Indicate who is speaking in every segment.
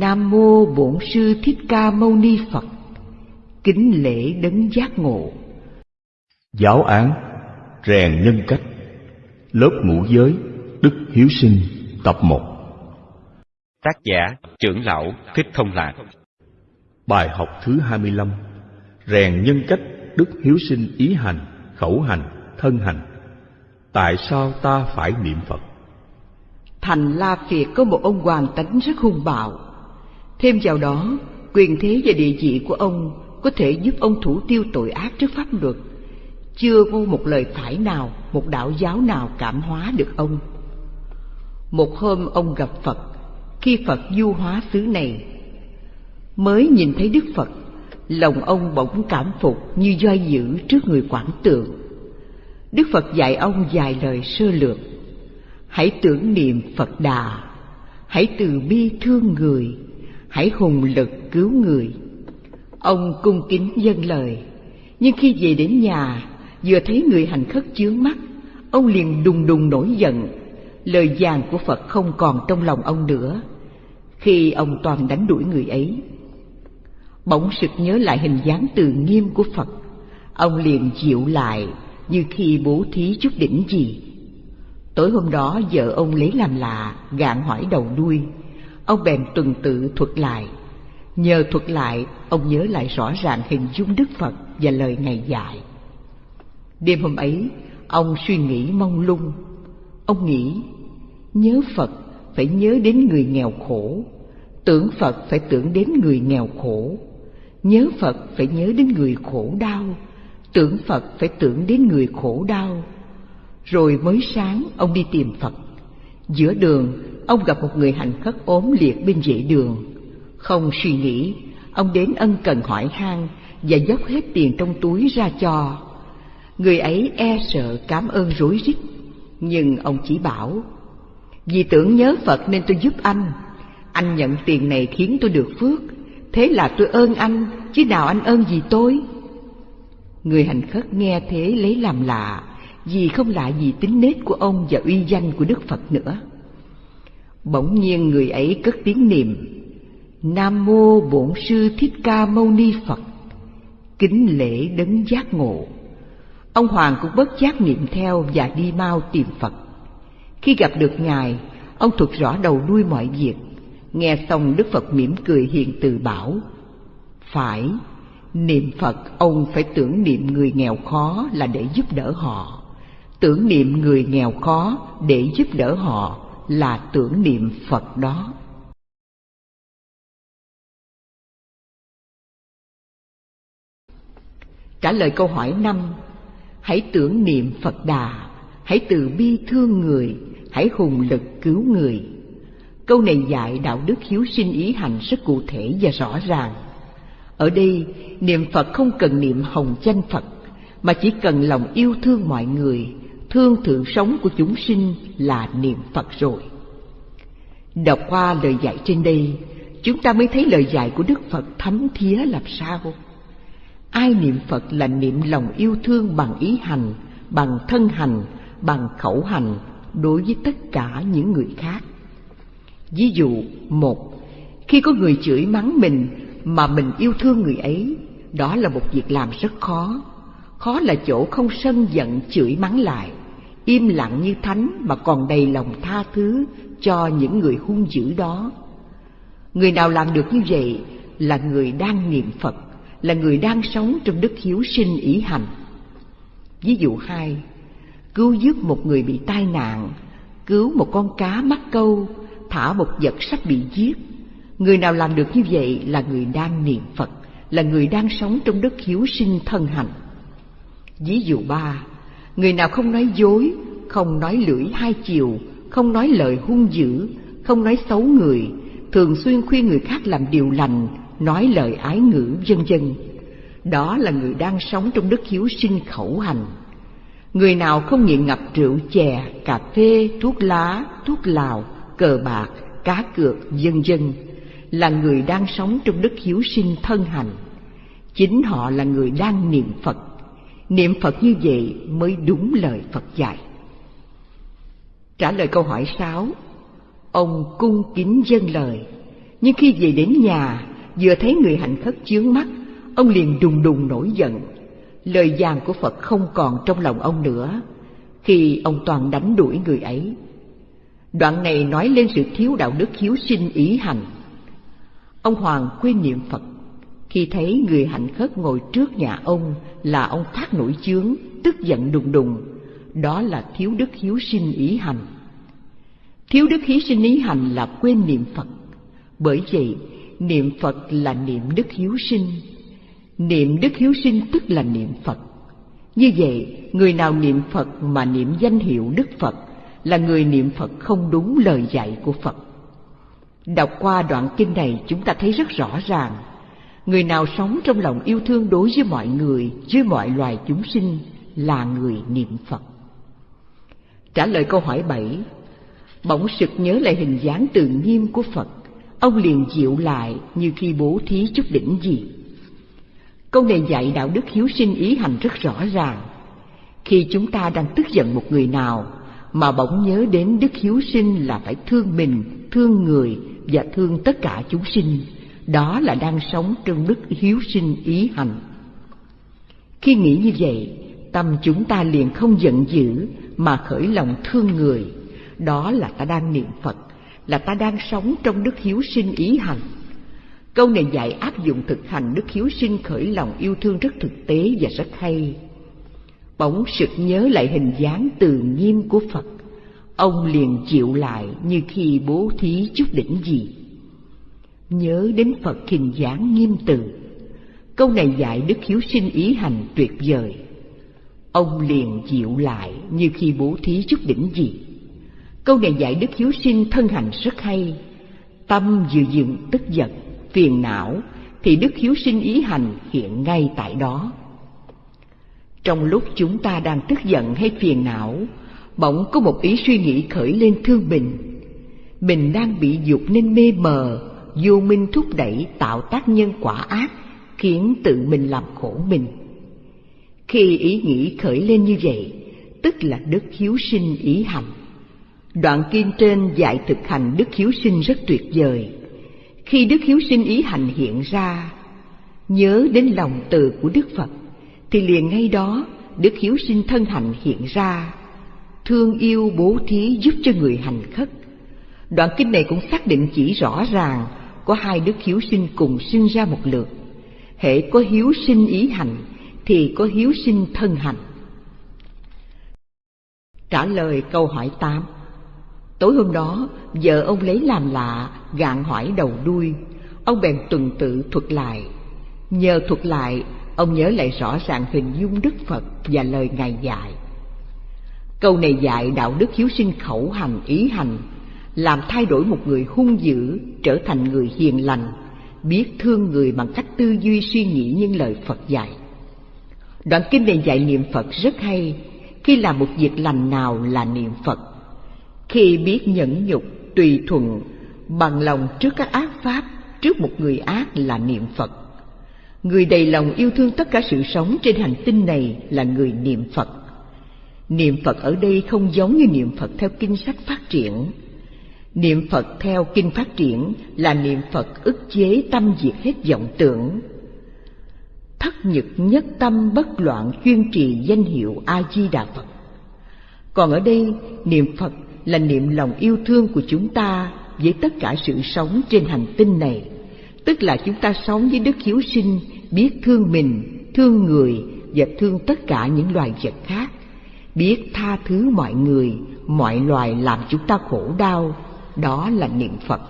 Speaker 1: Nam mô Bổn sư Thích Ca Mâu Ni Phật. Kính lễ đấng giác ngộ.
Speaker 2: Giáo án rèn nhân cách. Lớp ngũ giới Đức Hiếu Sinh tập 1.
Speaker 3: Tác giả trưởng lão Thích Thông Lạc.
Speaker 2: Bài học thứ 25. Rèn nhân cách Đức Hiếu Sinh ý hành, khẩu hành, thân hành. Tại sao ta phải niệm Phật?
Speaker 1: Thành La Phiệt có một ông hoàng tánh rất hung bạo. Thêm vào đó, quyền thế và địa vị của ông có thể giúp ông thủ tiêu tội ác trước pháp luật. Chưa có một lời phải nào, một đạo giáo nào cảm hóa được ông. Một hôm ông gặp Phật, khi Phật du hóa xứ này. Mới nhìn thấy Đức Phật, lòng ông bỗng cảm phục như doi dữ trước người quảng tượng. Đức Phật dạy ông vài lời sơ lược. Hãy tưởng niệm Phật Đà, hãy từ bi thương người, hãy hùng lực cứu người. Ông cung kính dâng lời, nhưng khi về đến nhà, vừa thấy người hành khất chướng mắt, ông liền đùng đùng nổi giận. Lời vàng của Phật không còn trong lòng ông nữa. Khi ông toàn đánh đuổi người ấy, bỗng sực nhớ lại hình dáng từ nghiêm của Phật, ông liền dịu lại như khi bố thí chút đỉnh gì. Tối hôm đó vợ ông lấy làm lạ, gạn hỏi đầu đuôi. Ông bèn tuần tự thuật lại. Nhờ thuật lại, ông nhớ lại rõ ràng hình dung Đức Phật và lời Ngài dạy. Đêm hôm ấy, ông suy nghĩ mong lung. Ông nghĩ, nhớ Phật phải nhớ đến người nghèo khổ, tưởng Phật phải tưởng đến người nghèo khổ, nhớ Phật phải nhớ đến người khổ đau, tưởng Phật phải tưởng đến người khổ đau. Rồi mới sáng, ông đi tìm Phật. Giữa đường, ông gặp một người hành khất ốm liệt bên vệ đường. Không suy nghĩ, ông đến ân cần hỏi han và dốc hết tiền trong túi ra cho. Người ấy e sợ cảm ơn rối rít, nhưng ông chỉ bảo, vì tưởng nhớ Phật nên tôi giúp anh. Anh nhận tiền này khiến tôi được phước, thế là tôi ơn anh, chứ nào anh ơn gì tôi. Người hành khất nghe thế lấy làm lạ, vì không lạ gì tính nết của ông và uy danh của Đức Phật nữa. Bỗng nhiên người ấy cất tiếng niệm Nam mô Bổn sư Thích Ca Mâu Ni Phật. Kính lễ đấng giác ngộ. Ông Hoàng cũng bất giác niệm theo và đi mau tìm Phật. Khi gặp được ngài, ông thuật rõ đầu đuôi mọi việc. Nghe xong Đức Phật mỉm cười hiền từ bảo: "Phải, niệm Phật ông phải tưởng niệm người nghèo khó là để giúp đỡ họ. Tưởng niệm người nghèo khó để giúp đỡ họ là tưởng niệm Phật đó." Trả lời câu hỏi năm, Hãy tưởng niệm Phật Đà, Hãy từ bi thương người, Hãy hùng lực cứu người Câu này dạy đạo đức hiếu sinh ý hành rất cụ thể và rõ ràng Ở đây, niệm Phật không cần niệm hồng danh Phật, Mà chỉ cần lòng yêu thương mọi người Thương thượng sống của chúng sinh là niệm Phật rồi Đọc qua lời dạy trên đây Chúng ta mới thấy lời dạy của Đức Phật thấm thía làm sao Ai niệm Phật là niệm lòng yêu thương bằng ý hành, bằng thân hành, bằng khẩu hành đối với tất cả những người khác. Ví dụ, một, khi có người chửi mắng mình mà mình yêu thương người ấy, đó là một việc làm rất khó. Khó là chỗ không sân giận chửi mắng lại, im lặng như thánh mà còn đầy lòng tha thứ cho những người hung dữ đó. Người nào làm được như vậy là người đang niệm Phật là người đang sống trong đức hiếu sinh ý hành. Ví dụ hai, cứu giúp một người bị tai nạn, cứu một con cá mắc câu, thả một vật sắp bị giết. Người nào làm được như vậy là người đang niệm Phật, là người đang sống trong đức hiếu sinh thân hành. Ví dụ ba, người nào không nói dối, không nói lưỡi hai chiều, không nói lời hung dữ, không nói xấu người, thường xuyên khuyên người khác làm điều lành, nói lời ái ngữ vân vân. Đó là người đang sống trong đức hiếu sinh khẩu hành. Người nào không nghiện ngập rượu chè cà phê thuốc lá thuốc lào cờ bạc cá cược vân vân là người đang sống trong đức hiếu sinh thân hành. Chính họ là người đang niệm phật niệm phật như vậy mới đúng lời phật dạy trả lời câu hỏi sáu ông cung kính dâng lời Nhưng khi về đến nhà, vừa thấy người hạnh khất chướng mắt, ông liền đùng đùng nổi giận. Lời giảng của Phật không còn trong lòng ông nữa, khi ông toàn đánh đuổi người ấy. Đoạn này nói lên sự thiếu đạo đức hiếu sinh ý hành. Ông Hoàng quên niệm Phật, khi thấy người hạnh khất ngồi trước nhà ông là ông phát nổi chướng, tức giận đùng đùng, đó là thiếu đức hiếu sinh ý hành. Thiếu đức hiếu sinh ý hành là quên niệm Phật. Bởi vậy, niệm Phật là niệm đức hiếu sinh. Niệm đức hiếu sinh tức là niệm Phật. Như vậy, người nào niệm Phật mà niệm danh hiệu Đức Phật là người niệm Phật không đúng lời dạy của Phật. Đọc qua đoạn kinh này chúng ta thấy rất rõ ràng, người nào sống trong lòng yêu thương đối với mọi người, với mọi loài chúng sinh là người niệm Phật. Trả lời câu hỏi bảy, bỗng sực nhớ lại hình dáng tự nghiêm của Phật, ông liền dịu lại như khi bố thí chút đỉnh gì. Câu này dạy đạo đức hiếu sinh ý hành rất rõ ràng. Khi chúng ta đang tức giận một người nào mà bỗng nhớ đến đức hiếu sinh là phải thương mình, thương người và thương tất cả chúng sinh, đó là đang sống trong đức hiếu sinh ý hành. Khi nghĩ như vậy, tâm chúng ta liền không giận dữ mà khởi lòng thương người, đó là ta đang niệm Phật, là ta đang sống trong đức hiếu sinh ý hành. Câu này dạy áp dụng thực hành đức hiếu sinh khởi lòng yêu thương rất thực tế và rất hay. Bỗng sực nhớ lại hình dáng từ nghiêm của Phật, ông liền chịu lại như khi bố thí chút đỉnh gì. Nhớ đến Phật hình dáng nghiêm từ, câu này dạy đức hiếu sinh ý hành tuyệt vời. Ông liền dịu lại như khi bố thí chút đỉnh gì. Câu này dạy đức hiếu sinh thân hành rất hay, tâm vừa dừng tức giận phiền não thì đức hiếu sinh ý hành hiện ngay tại đó. Trong lúc chúng ta đang tức giận hay phiền não, bỗng có một ý suy nghĩ khởi lên thương mình. Mình đang bị dục nên mê mờ, vô minh thúc đẩy tạo tác nhân quả ác, khiến tự mình làm khổ mình. Khi ý nghĩ khởi lên như vậy, tức là đức hiếu sinh ý hành. Đoạn kim trên dạy thực hành đức hiếu sinh rất tuyệt vời khi đức hiếu sinh ý hành hiện ra nhớ đến lòng từ của đức phật thì liền ngay đó đức hiếu sinh thân hành hiện ra thương yêu bố thí giúp cho người hành khất đoạn kinh này cũng xác định chỉ rõ ràng có hai đức hiếu sinh cùng sinh ra một lượt hệ có hiếu sinh ý hành thì có hiếu sinh thân hành trả lời câu hỏi tám Tối hôm đó, vợ ông lấy làm lạ, gạn hỏi đầu đuôi. Ông bèn tuần tự thuật lại. Nhờ thuật lại, ông nhớ lại rõ ràng hình dung Đức Phật và lời Ngài dạy. Câu này dạy đạo đức hiếu sinh khẩu hành ý hành, làm thay đổi một người hung dữ trở thành người hiền lành, biết thương người bằng cách tư duy suy nghĩ những lời Phật dạy. Đoạn kinh này dạy niệm Phật rất hay, khi làm một việc lành nào là niệm Phật. Khi biết nhẫn nhục tùy thuận bằng lòng trước các ác pháp trước một người ác là niệm phật. Người đầy lòng yêu thương tất cả sự sống trên hành tinh này là người niệm phật. Niệm phật ở đây không giống như niệm phật theo kinh sách phát triển niệm phật theo kinh phát triển là niệm phật ức chế tâm diệt hết vọng tưởng. Thất nhật nhất tâm bất loạn chuyên trì danh hiệu a di đà phật. Còn ở đây, niệm phật là niệm lòng yêu thương của chúng ta với tất cả sự sống trên hành tinh này. Tức là chúng ta sống với đức hiếu sinh, biết thương mình, thương người và thương tất cả những loài vật khác. Biết tha thứ mọi người, mọi loài làm chúng ta khổ đau đó là niệm phật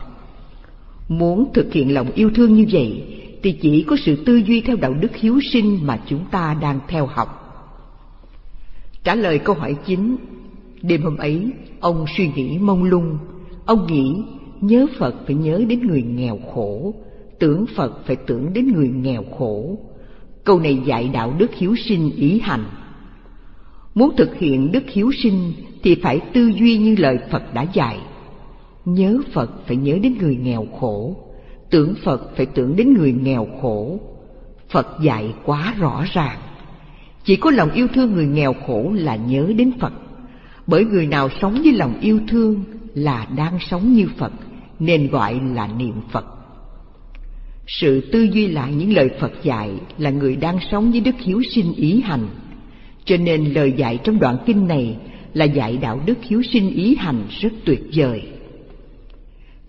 Speaker 1: muốn thực hiện lòng yêu thương như vậy thì chỉ có sự tư duy theo đạo đức hiếu sinh mà chúng ta đang theo học trả lời câu hỏi chính Đêm hôm ấy, ông suy nghĩ mông lung. Ông nghĩ nhớ Phật phải nhớ đến người nghèo khổ, tưởng Phật phải tưởng đến người nghèo khổ. Câu này dạy đạo đức hiếu sinh ý hành. Muốn thực hiện đức hiếu sinh thì phải tư duy như lời Phật đã dạy. Nhớ Phật phải nhớ đến người nghèo khổ, tưởng Phật phải tưởng đến người nghèo khổ. Phật dạy quá rõ ràng. Chỉ có lòng yêu thương người nghèo khổ là nhớ đến Phật bởi người nào sống với lòng yêu thương là đang sống như Phật nên gọi là niệm Phật. Sự tư duy lại những lời Phật dạy là người đang sống với đức hiếu sinh ý hành. Cho nên lời dạy trong đoạn kinh này là dạy đạo đức hiếu sinh ý hành rất tuyệt vời.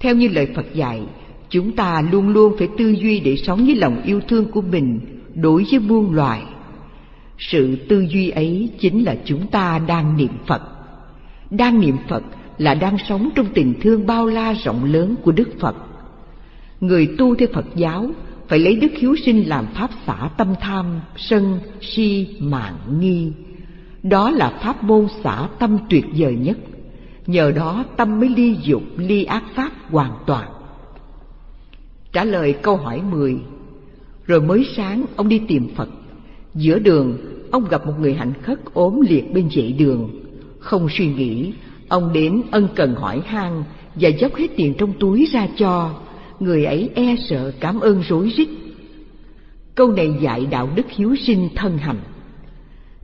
Speaker 1: Theo như lời Phật dạy, chúng ta luôn luôn phải tư duy để sống với lòng yêu thương của mình đối với muôn loài. Sự tư duy ấy chính là chúng ta đang niệm Phật. Đang niệm Phật là đang sống trong tình thương bao la rộng lớn của Đức Phật. Người tu theo Phật giáo phải lấy đức hiếu sinh làm pháp xả tâm tham, sân, si, mạng, nghi. Đó là pháp môn xả tâm tuyệt vời nhất. Nhờ đó tâm mới ly dục, ly ác pháp hoàn toàn. Trả lời câu hỏi 10 Rồi mới sáng ông đi tìm Phật. Giữa đường ông gặp một người hạnh khất ốm liệt bên dãy đường. Không suy nghĩ Ông đến ân cần hỏi han Và dốc hết tiền trong túi ra cho. Người ấy e sợ cảm ơn rối rít. Câu này dạy đạo đức hiếu sinh thân hành.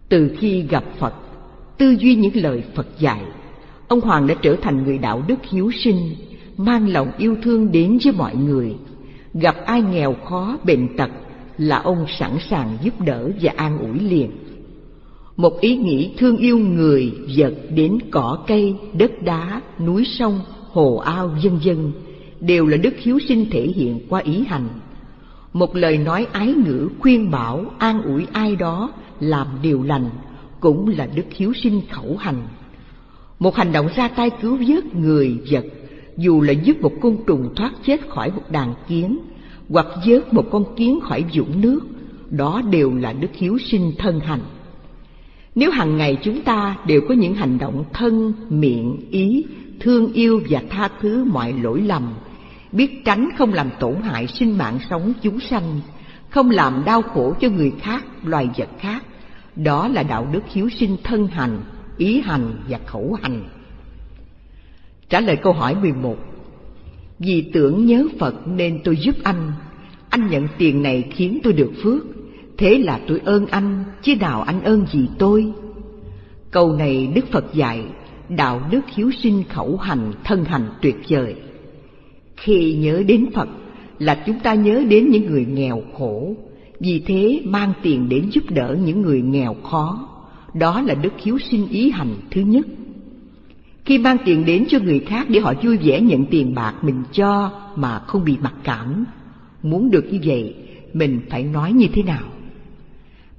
Speaker 1: Từ khi gặp Phật Tư duy những lời Phật dạy Ông Hoàng đã trở thành người đạo đức hiếu sinh Mang lòng yêu thương đến với mọi người. Gặp ai nghèo khó, bệnh tật Là ông sẵn sàng giúp đỡ và an ủi liền. Một ý nghĩ thương yêu người, vật đến cỏ cây, đất đá, núi sông, hồ ao, vân vân Đều là đức hiếu sinh thể hiện qua ý hành. Một lời nói ái ngữ khuyên bảo, an ủi ai đó Làm điều lành Cũng là đức hiếu sinh khẩu hành. Một hành động ra tay cứu vớt người, vật dù là giúp một côn trùng thoát chết khỏi một đàn kiến hoặc vớt một con kiến khỏi vũng nước đó đều là đức hiếu sinh thân hành. Nếu hàng ngày chúng ta đều có những hành động thân miệng ý thương yêu và tha thứ mọi lỗi lầm biết tránh không làm tổn hại sinh mạng sống chúng sanh không làm đau khổ cho người khác loài vật khác đó là đạo đức hiếu sinh thân hành ý hành và khẩu hành. Trả lời câu hỏi 11 Vì tưởng nhớ Phật nên tôi giúp anh. Anh nhận tiền này khiến tôi được phước. Thế là tôi ơn anh, Chứ nào anh ơn gì tôi? Câu này Đức Phật dạy, Đạo đức hiếu sinh khẩu hành, Thân hành tuyệt vời. Khi nhớ đến Phật Là chúng ta nhớ đến những người nghèo khổ. Vì thế mang tiền đến giúp đỡ những người nghèo khó. Đó là đức hiếu sinh ý hành thứ nhất khi mang tiền đến cho người khác để họ vui vẻ nhận tiền bạc mình cho mà không bị mặc cảm, muốn được như vậy, mình phải nói như thế nào?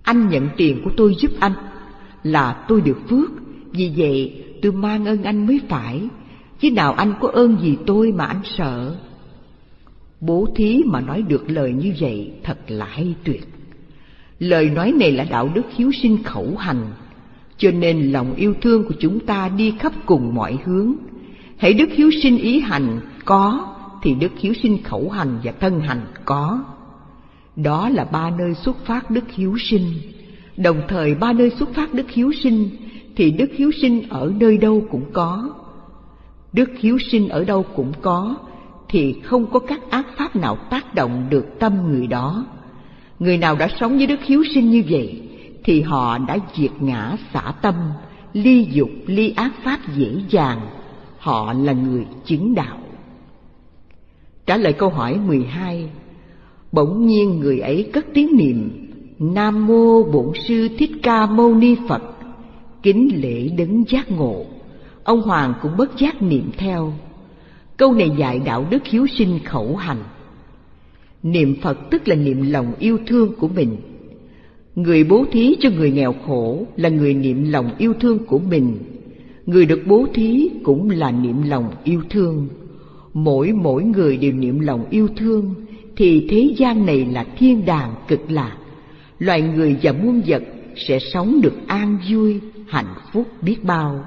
Speaker 1: Anh nhận tiền của tôi giúp anh là tôi được phước, vì vậy tôi mang ơn anh mới phải, chứ nào anh có ơn gì tôi mà anh sợ. Bố thí mà nói được lời như vậy thật là hay tuyệt. Lời nói này là đạo đức hiếu sinh khẩu hành, cho nên lòng yêu thương của chúng ta đi khắp cùng mọi hướng. Hãy đức hiếu sinh ý hành có, thì đức hiếu sinh khẩu hành và thân hành có. Đó là ba nơi xuất phát đức hiếu sinh. Đồng thời ba nơi xuất phát đức hiếu sinh thì đức hiếu sinh ở nơi đâu cũng có. Đức hiếu sinh ở đâu cũng có thì không có các ác pháp nào tác động được tâm người đó. Người nào đã sống với đức hiếu sinh như vậy thì họ đã diệt ngã xả tâm, ly dục ly ác pháp dễ dàng, họ là người chứng đạo. Trả lời câu hỏi 12 Bỗng nhiên người ấy cất tiếng niệm Nam mô Bổn sư Thích Ca Mâu Ni Phật. Kính lễ đấng giác ngộ. Ông Hoàng cũng bất giác niệm theo. Câu này dạy đạo đức hiếu sinh khẩu hành. Niệm Phật tức là niệm lòng yêu thương của mình. Người bố thí cho người nghèo khổ là người niệm lòng yêu thương của mình. Người được bố thí cũng là niệm lòng yêu thương. Mỗi mỗi người đều niệm lòng yêu thương thì thế gian này là thiên đàng cực lạc. Loài người và muôn vật sẽ sống được an vui, hạnh phúc biết bao.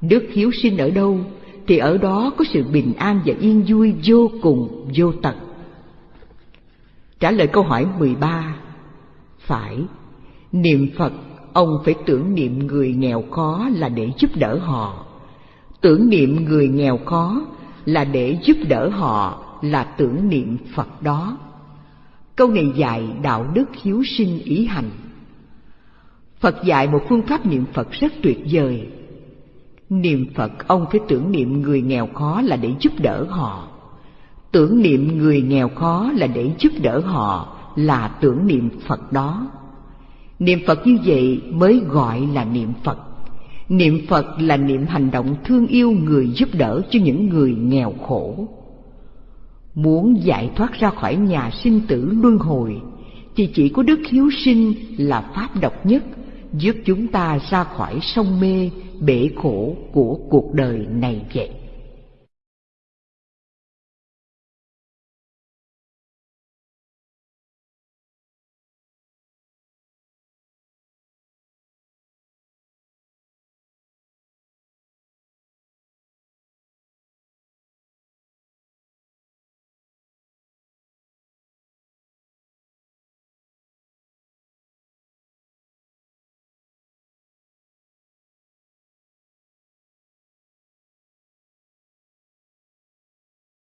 Speaker 1: Đức hiếu sinh ở đâu thì ở đó có sự bình an và yên vui vô cùng vô tận. Trả lời câu hỏi 13 phải, niệm Phật ông phải tưởng niệm người nghèo khó là để giúp đỡ họ. Tưởng niệm người nghèo khó là để giúp đỡ họ là tưởng niệm Phật đó. Câu này dạy đạo đức hiếu sinh ý hành. Phật dạy một phương pháp niệm Phật rất tuyệt vời. Niệm Phật ông phải tưởng niệm người nghèo khó là để giúp đỡ họ. Tưởng niệm người nghèo khó là để giúp đỡ họ là tưởng niệm Phật đó. Niệm Phật như vậy mới gọi là niệm Phật. Niệm Phật là niệm hành động thương yêu người giúp đỡ cho những người nghèo khổ. Muốn giải thoát ra khỏi nhà sinh tử luân hồi, thì chỉ có đức hiếu sinh là pháp độc nhất, giúp chúng ta ra khỏi sông mê, bể khổ của cuộc đời này vậy